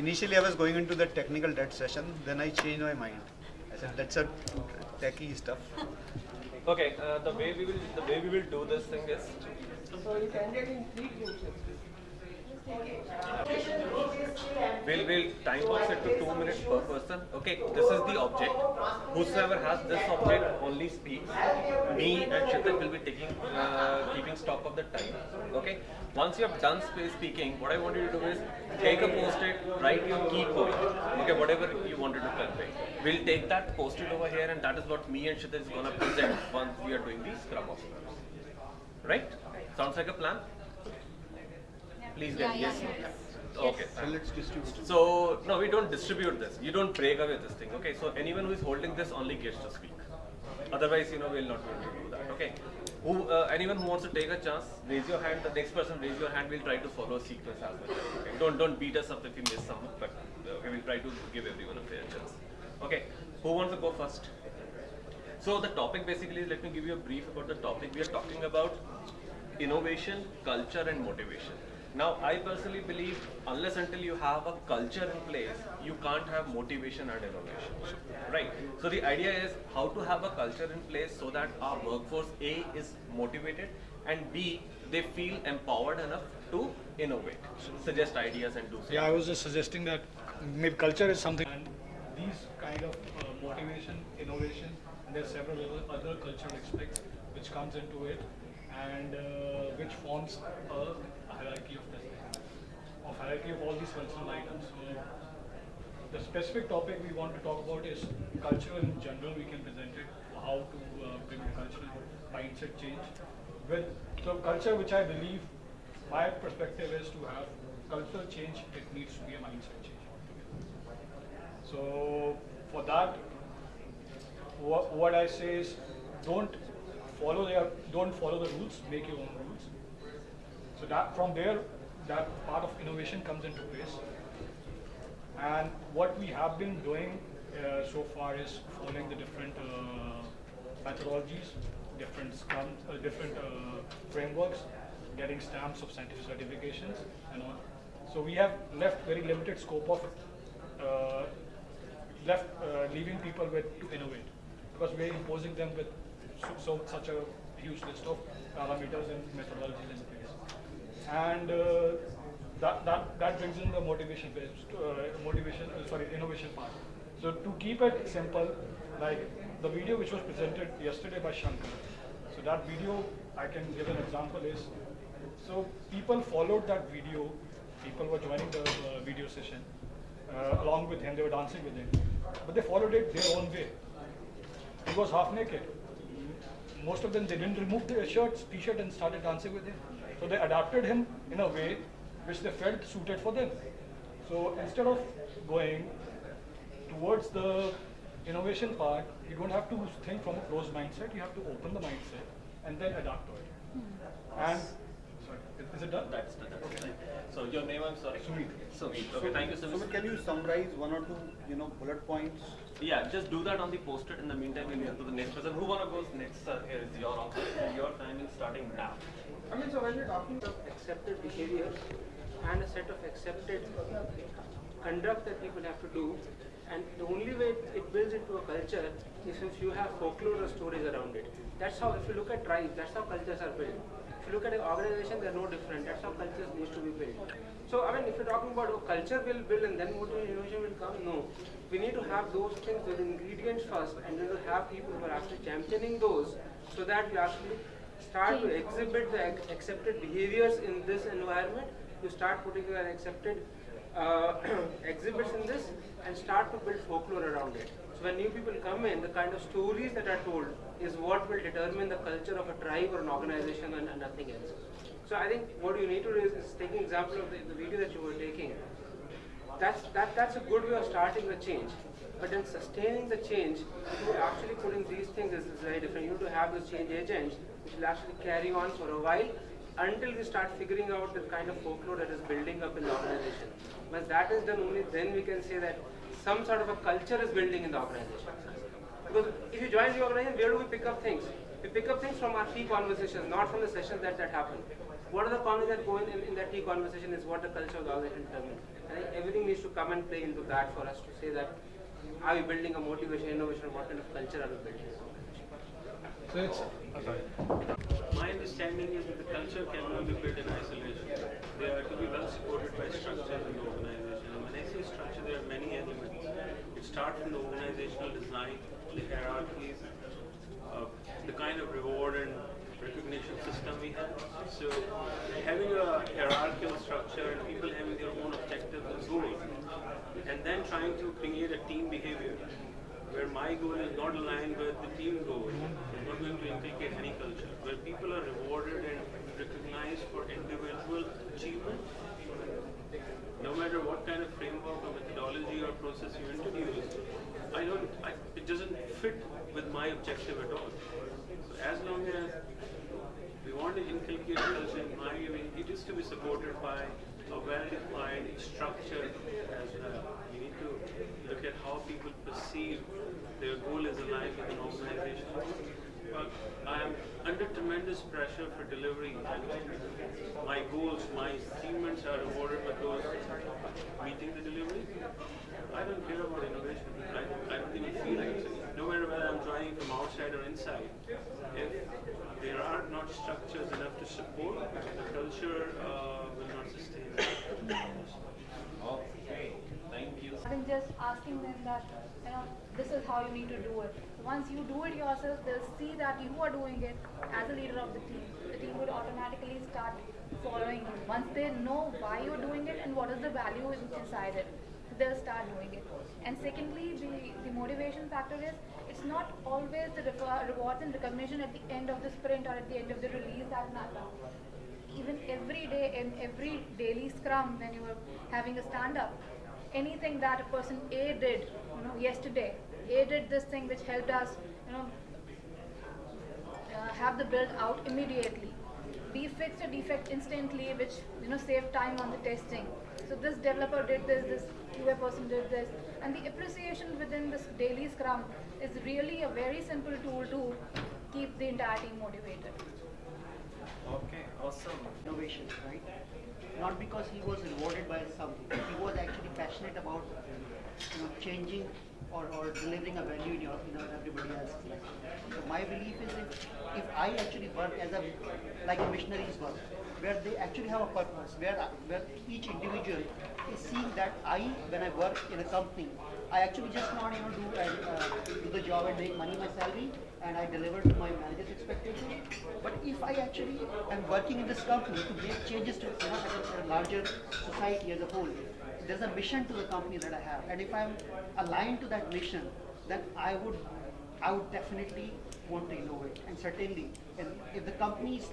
initially I was going into the technical debt session, then I changed my mind. I said that's a techie stuff. Okay, uh, the way we will the way we will do this thing is So you can get in three groups. We'll we'll time box it to two minutes per person. Okay, this is the object. Whosoever has this object only speaks. Me and Shitak will be taking uh, keeping stock of the time. Okay. Once you have done sp- speaking, what I want you to do is take a post-it, write your key point. Okay, whatever you wanted to convey. We'll take that, post it over here, and that is what me and Shitak is gonna present once we are doing the scrum of Right? Sounds like a plan? Please get Yeah, yes. yeah, yes. Okay. So let's distribute. So no, we don't distribute this. You don't break away this thing. Okay. So anyone who is holding this only gets to speak. Otherwise, you know, we'll not be able to do that. Okay. Who, uh, anyone who wants to take a chance, raise your hand. The next person raise your hand. We'll try to follow a sequence as well. Okay. Don't don't beat us up if we miss some. But uh, okay, we'll try to give everyone a fair chance. Okay. Who wants to go first? So the topic basically is, let me give you a brief about the topic. We are talking about innovation, culture and motivation. Now, I personally believe unless until you have a culture in place, you can't have motivation and innovation. Right? So the idea is how to have a culture in place so that our workforce A is motivated and B, they feel empowered enough to innovate, suggest ideas and do something. Yeah, I was just suggesting that maybe culture is something. And these kind of uh, motivation, innovation, and there are several other, other cultural aspects which comes into it, and uh, which forms a hierarchy of this, of hierarchy of all these cultural items. So the specific topic we want to talk about is culture in general. We can present it how to uh, bring cultural mindset change. With so culture, which I believe, my perspective is to have cultural change. It needs to be a mindset change. So for that, what, what I say is, don't follow their, don't follow the rules. Make your own rules. That from there, that part of innovation comes into place. And what we have been doing uh, so far is following the different uh, methodologies, different scrum, uh, different uh, frameworks, getting stamps of scientific certifications and all. So we have left very limited scope of uh, left uh, leaving people with to innovate because we're imposing them with so, so such a huge list of parameters and methodologies place. And uh, that, that, that brings in the motivation phase, uh, motivation, uh, sorry, innovation part. So to keep it simple, like the video which was presented yesterday by Shankar, so that video, I can give an example is, so people followed that video, people were joining the uh, video session, uh, along with him, they were dancing with him, but they followed it their own way. He was half naked. Most of them, they didn't remove their shirts, t-shirt and started dancing with him. So they adapted him in a way which they felt suited for them. So instead of going towards the innovation part, you don't have to think from a closed mindset, you have to open the mindset and then adapt to it. Hmm. And, sorry, is- is it done? That's the, that's the So your name, I'm sorry? Sumit. Sumit. Okay, thank you, Sumit. Sumit, can you summarize one or two, you know, bullet points? Yeah, just do that on the post-it. In the meantime, we'll move to the next person. Who wanna go next? Sir, here is your office. Your time is starting now. I mean, so when we're talking of accepted behaviors and a set of accepted conduct that people have to do, and the only way it builds into a culture is if you have folklore or stories around it. That's how, if you look at tribes, that's how cultures are built. If you look at an organization, they're no different. That's how cultures need to be built. So, I mean, if you're talking about oh, culture will build and then motivation will come, no. We need to have those things, those ingredients first, and then to have people who are actually championing those so that you actually start to exhibit the accepted behaviors in this environment. You start putting an accepted uh, exhibits in this and start to build folklore around it. So when new people come in, the kind of stories that are told is what will determine the culture of a tribe or an organization and, and nothing else. So I think what you need to do is, is taking example of the, the video that you were taking. That's, that, that's a good way of starting the change. But then sustaining the change actually putting these things is, is very different. You need to have those change agents which will actually carry on for a while until we start figuring out the kind of folklore that is building up in the organization. Once that is done, only then we can say that some sort of a culture is building in the organization. Because if you join the organization, where do we pick up things? We pick up things from our key conversations, not from the sessions that, that happen. What are the comments that go in, in, in that tea conversation is what the culture of the organization determines. I think everything needs to come and play into that for us to say that are we building a motivation, innovation, what kind of culture are we building? So it's, oh, sorry. My understanding is that the culture cannot be built in isolation. They are to be well supported by structures in the organization. And when I say structure, there are many elements. It starts from the organizational design, the hierarchies, uh, the kind of reward and recognition we have. So having a hierarchical structure and people having their own objectives and goals, and then trying to create a team behavior where my goal is not aligned with the team goal, is not going to implicate any culture, where people are rewarded and recognized for individual achievement, no matter what kind of framework or methodology or process you introduce, I don't, I, it doesn't fit with my objective at all. So as long as we want to inculcate culture in my way, it is to be supported by a well-defined structure as well. We need to look at how people perceive their goal is aligned with an organization. But I am under tremendous pressure for delivery. My goals, my achievements are rewarded with those meeting the delivery. I don't care about innovation. I, I don't even feel like it. No matter whether I'm joining from outside or inside, if there are not structures support, the culture uh, will not sustain. Okay, thank you. than just asking them that, you know, this is how you need to do it. Once you do it yourself, they'll see that you are doing it as a leader of the team. The team would automatically start following you. Once they know why you're doing it and what is the value inside it, they'll start doing it. And secondly, the, the motivation factor is it's not always the rewa- rewards and recognition at the end of the sprint or at the end of the release that matter. Even every day in every daily scrum when you were having a stand up anything that a person a did you know yesterday a did this thing which helped us you know uh, have the build out immediately b fixed a defect instantly which you know saved time on the testing so this developer did this this qa person did this and the appreciation within this daily scrum is really a very simple tool to keep the entire team motivated Okay, awesome. innovation, right? Not because he was rewarded by something, he was actually passionate about you know, changing or, or delivering a value in your you know, everybody life. So my belief is if, if I actually work as a like a missionaries work, where they actually have a purpose, where where each individual is seeing that I when I work in a company, I actually just not you know do uh, do the job and make money my salary and I deliver to my manager's expectation. But if I actually am working in this company to make changes to you know, a larger society as a whole, there's a mission to the company that I have, and if I'm aligned to that mission, then I would, I would definitely want to innovate. And certainly, and if the company's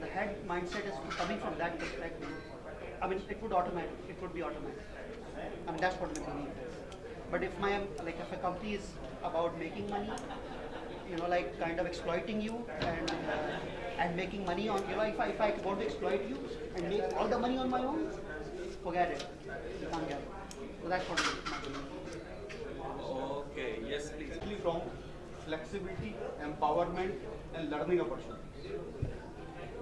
the head mindset is coming from that perspective, I mean, it would automatic, it would be automatic. I mean, that's what my belief is. But if my like if a company is about making money, you know, like kind of exploiting you and uh, and making money on you know, if I if I want to exploit you and make all the money on my own, forget it. Okay, yes, please. From flexibility, empowerment, and learning opportunities.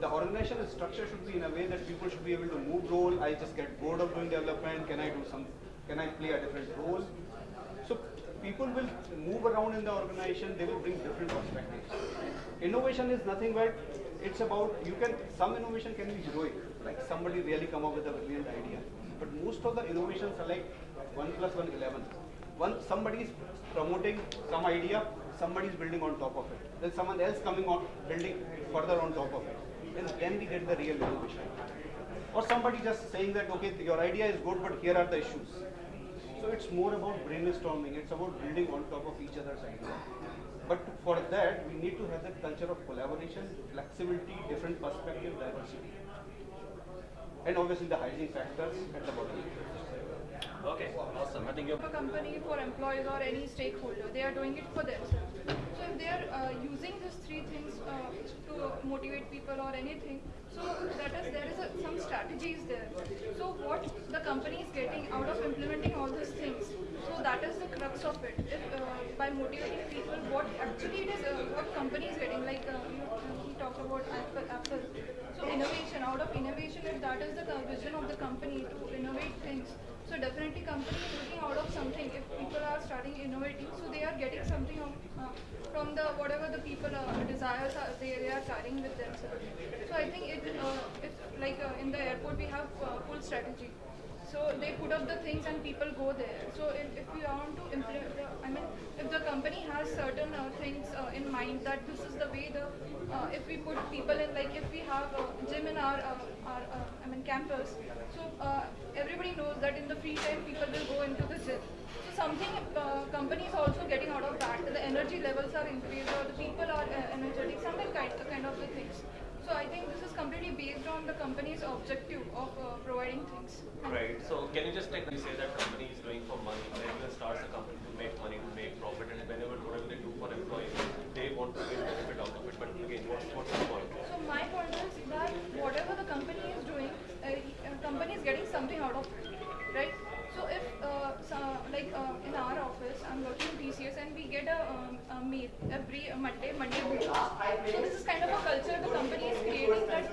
The organizational structure should be in a way that people should be able to move role. I just get bored of doing development. Can I do some? Can I play a different role? So people will move around in the organization. They will bring different perspectives. Innovation is nothing but it's about you can some innovation can be heroic, like somebody really come up with a brilliant idea. But most of the innovations are like one plus one eleven. One somebody is promoting some idea, somebody is building on top of it. Then someone else coming on building further on top of it. And then we get the real innovation. Or somebody just saying that okay, your idea is good, but here are the issues. So it's more about brainstorming. It's about building on top of each other's idea. But for that, we need to have that culture of collaboration, flexibility, different perspective, diversity, and obviously the hygiene factors at the bottom. Okay, awesome. I think you're a company for employees or any stakeholder. They are doing it for themselves. So if they are uh, using these three things uh, to motivate people or anything, so that is there is a, some strategies there. So what the company is getting out of implementing all these things, so that is the crux of it. If uh, by motivating people, what actually it is, uh, what company is getting. Like uh, you, you talk about Apple, Apple. Innovation, out of innovation, if that is the vision of the company to innovate things, so definitely company is looking out of something. If people are starting innovating, so they are getting something of, uh, from the whatever the people uh, desires are, they, they are carrying with themselves. So I think it uh, it's like uh, in the airport we have uh, full strategy. So they put up the things and people go there. So if, if we want to implement, I mean, if the company has certain uh, things uh, in mind that this is the way the, uh, if we put people in, like if we have a gym in our, uh, our uh, I mean, campus, so uh, everybody knows that in the free time people will go into the gym. So something company is also getting out of that. The energy levels are increased or the people are energetic, something kind, kind of the things. So I think this is completely based on the company's objective of uh, providing things. Right. So can you just take you say that company is doing for money, everyone starts a company to make money, to make profit, and whenever whatever they do for employees, they want to get benefit out of it. But again, what's what's the point? So my point is that whatever the company is doing, uh, company is getting something out of it, right? So if uh, so, like uh, in our office, I'm working in TCS and we get a, um, a meal every Monday, Monday meal. So this is kind of a culture the company is creating that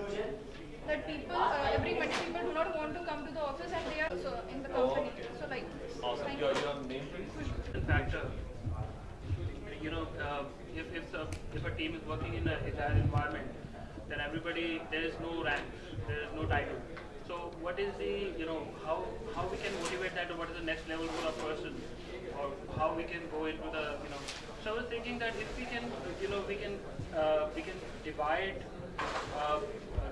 that people uh, every Monday people do not want to come to the office and they are so in the company. So like. Awesome. Your you. your name please. factor. You know, uh, if if, the, if a team is working in a agile environment, then everybody there is no rank, there is no title. So what is the you know how how we can motivate that or what is the next level for a person how we can go into the you know. So I was thinking that if we can you know we can uh, we can divide uh,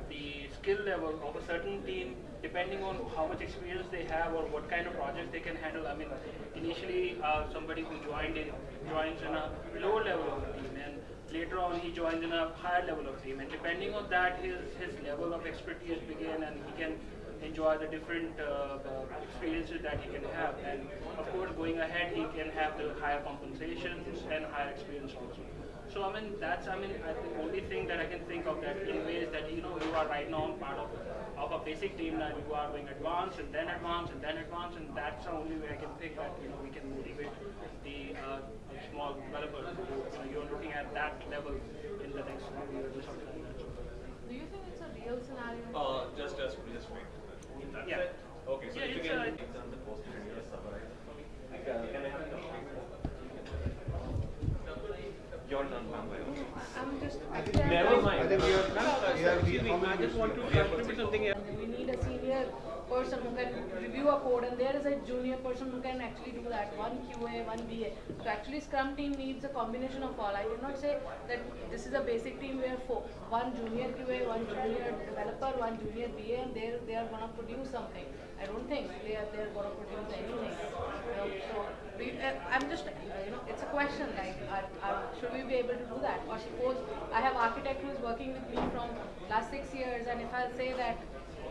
the skill level of a certain team depending on how much experience they have or what kind of projects they can handle. I mean, initially uh, somebody who joined in joins in a lower level of team, and later on he joins in a higher level of team, and depending on that, his his level of expertise begin, and he can enjoy the different uh, uh, experiences that he can have. And of course, going ahead, he can have the higher compensation and higher experience also. So I mean, that's I mean, I, the only thing that I can think of that in ways that you know you are right now part of of a basic team that you are going advanced and then advanced and then advanced, and that's the only way I can think that you know we can motivate the uh, small developers. who, You know, you're looking at that level in the next few years or something like that. Do you think it's a real scenario? Uh, just just just wait. That's Yeah. it? Okay. So Yeah, if you it's, can uh, examine the post and just summarize. Uh, Can I have your turn, ma'am. by the way. I'm just. Never mind. I think we are- Ma'am, we are- excuse me, I just want to we are contribute something here. We need a senior person who can review a code, and there is a junior person who can actually do that. One QA, one BA. So actually, Scrum team needs a combination of all. I did not say that this is a basic team where four, one junior QA, one junior developer, one junior BA, and they they are gonna produce something. I don't think they are they are gonna produce anything. You know, so we, uh, I'm just you know it's a question like are, are, should we be able to do that? Or suppose I have architect who is working with me from last six years, and if I say that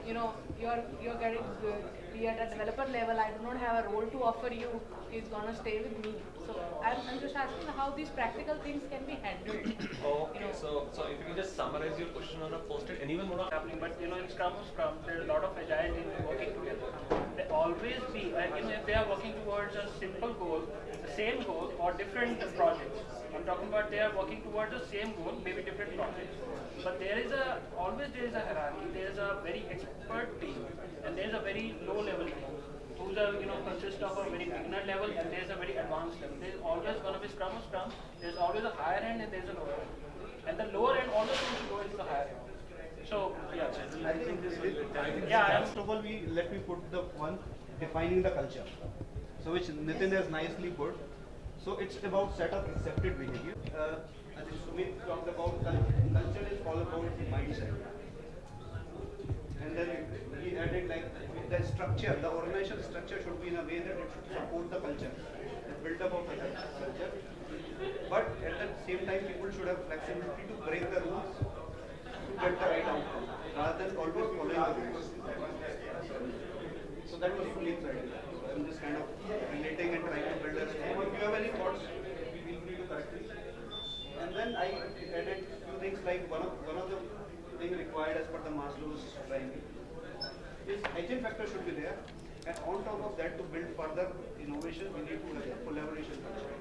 you know, you're you're getting good. Be at a developer level. I do not have a role to offer you. He's gonna stay with me. So I'm, I'm just asking how these practical things can be handled. Okay, so so if you can just summarize your question on a post-it, anyone wanna? happening, but you know, in Scrum, Scrum, there are a lot of agile teams working together. They always be, uh, you know, if they are working towards a simple goal, the same goal, or different projects. I'm talking about they are working towards the same goal, maybe different projects. But there is a always there is a hierarchy. There is a very expert team, and there is a very low level team. Who's a you know consists of a very beginner level, and there is a very advanced level. There is always going to be Scrum or Scrum. There is always a higher end, and there is a lower end. And the lower end always wants to go into the higher end. So yeah. I think this will, I think Yeah, first of all, we, let me put the one defining the culture. So which Nitin has nicely put. So it's about set of accepted behavior. Uh, I think Sumit talked about cul- culture is all about mindset. And then he added like the structure, the organizational structure should be in a way that it should support the culture, the build up of the culture. But at the same time, people should have flexibility to break the rules to get the right outcome, rather than always following the rules. So that was Sunil's idea. So I'm just kind of relating and trying to build a story. Have any thoughts, we feel free to correct me. And then I added few things like one of one of the thing required as per the Maslow's triangle is hygiene factor should be there. And on top of that, to build further innovation, we need to have a collaboration culture.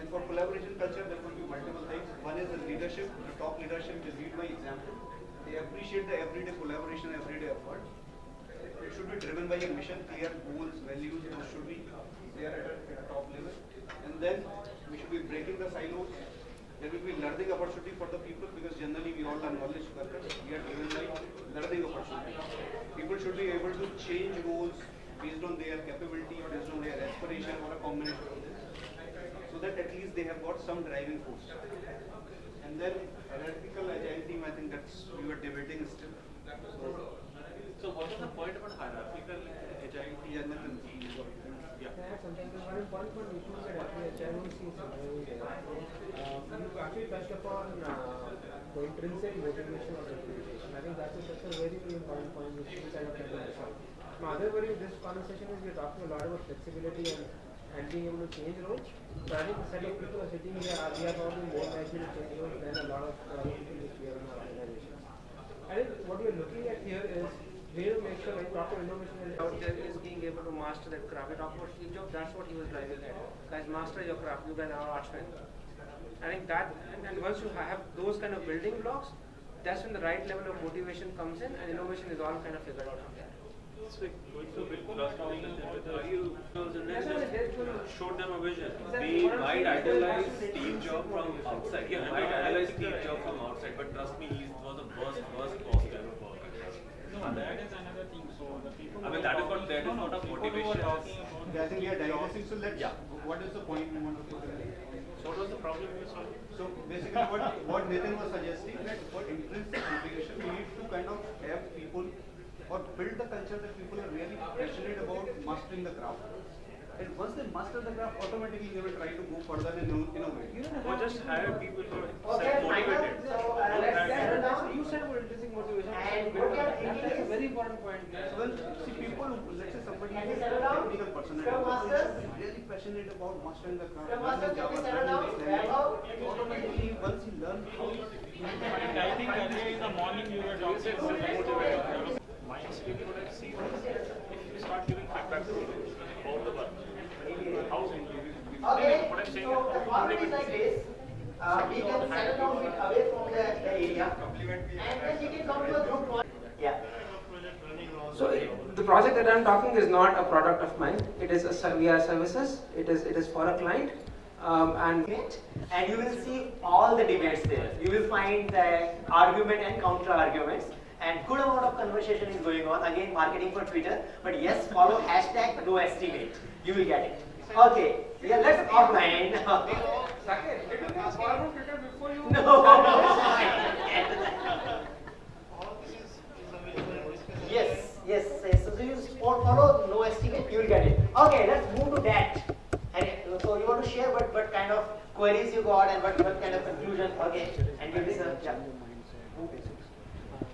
And for collaboration culture, there could be multiple things. One is the leadership, the top leadership is lead by example. They they appreciate the everyday collaboration, everyday effort. It should be driven by a mission, clear goals, values, those should be there at a, at a top level. And then we should be breaking the silos. There will be learning opportunity for the people because generally we all are knowledge workers. We are driven by learning opportunity. People should be able to change roles based on their capability, based on their aspiration or a combination of this. So that at least they have got some driving force. And then hierarchical agile team, I think that's we were debating still. So, So what was the point about hierarchical agile team? Yeah. I you motivation. I think that's a, very, important point which kind of worry this is we're talking a lot about flexibility and, and being able to change I think sitting here we are more likely to change than a lot of people. I think what we're looking at here is way to make sure like proper innovation is out there is being able to master that craft. We talk about Steve Jobs, that's what he was driving at. Guys, master your craft. You guys are artsmen. I think that, and, and once you have those kind of building blocks, that's when the right level of motivation comes in, and innovation is all kind of figured out from there. So going to bit cross-talking with the you and then just showed them a vision. We might idolize Steve Jobs from outside. Yeah, we might I- I idolize Steve Jobs from outside, but trust me, he was the worst, worst boss ever for No, that is another thing. So the people. I who mean, are that is what- talking- that is no, no, what a people who are motivation is. talking about Yeah, I think we are digressing. So let's. Yeah. What is the point we want to put in? So what was the problem you were solving? So basically, what what Nathan was suggesting that for intrinsic motivation, we need to kind of have people or build the culture that people are really passionate about mastering the craft. And once they master the craft, automatically they will try to go further and inno- innovate. Or just hire people who are Okay, self-motivated. So, uh, Don't let's hire settle people. down. You said about intrinsic motivation. And what are thinking That's a is- very important point. So when see people, who- let's say somebody Can is a settle down? technical person and Scrum he is Masters? really passionate about mastering the craft, Scrum learning Masters, can we Java, settle down? this language, Wrap up? automatically once he learns how And I think earlier in the morning you were talking about motivated. Basically, what I see is if you start giving feedback to people about the work, how Okay, what I'm saying so is the format is like this. Uh, we can settle down a bit away from the, the area. And then we can come to a group one. Yeah. So the project that I'm talking is not a product of mine. It is a ser- we are services. It is it is for a client. Um, and and you will see all the debates there. You will find the argument and counter arguments and good amount of conversation is going on. Again, marketing for Twitter, but yes, follow hashtag no estimate. You will get it. Okay, yeah, let's offline. Saket, did you guys follow Twitter before you? yes, yes, yes. So you fo- follow no estimate, you will get it. Okay, let's move to that. And uh, so you want to share what, what kind of queries you got and what, what kind of conclusion? Okay, and give this a yeah.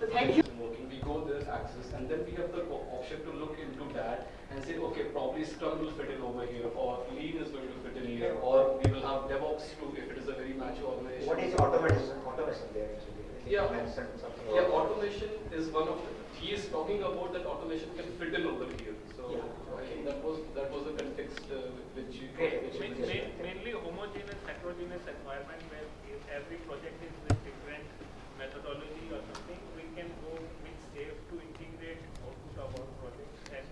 So thank you. we go this axis, and then we have the option to look into that and say, okay, probably Scrum will fit in over here, or Lean is going to fit in here, or we will have DevOps too if it is a very mature organization. What is automation? Automation there actually. Yeah. Something Yeah, automation is one of, the- he is talking about that automation can fit in over here. So I think that was, that was the context uh, which you. which you Main- mentioned. main- Mainly homogeneous, heterogeneous environment where every project is with different methodology or something, we can go with SAFe to integrate output of our projects and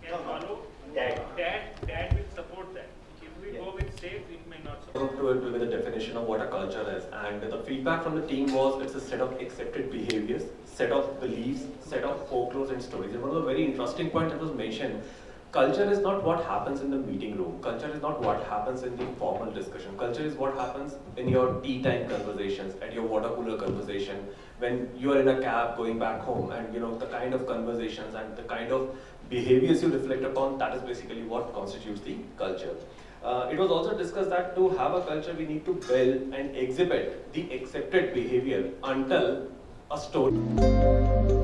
can follow. That. That, that will support that. If we go with SAFe, it may not support. to it with the definition of what a culture is and the feedback from the team was it's a set of accepted behaviors set of beliefs set of folklores and stories. And one of the very interesting points that was mentioned culture is not what happens in the meeting room. Culture is not what happens in the formal discussion. Culture is what happens in your tea time conversations at your water cooler conversation when you are in a cab going back home and you know the kind of conversations and the kind of behaviors you reflect upon that is basically what constitutes the culture uh, it was also discussed that to have a culture, we need to build and exhibit the accepted behavior until a story.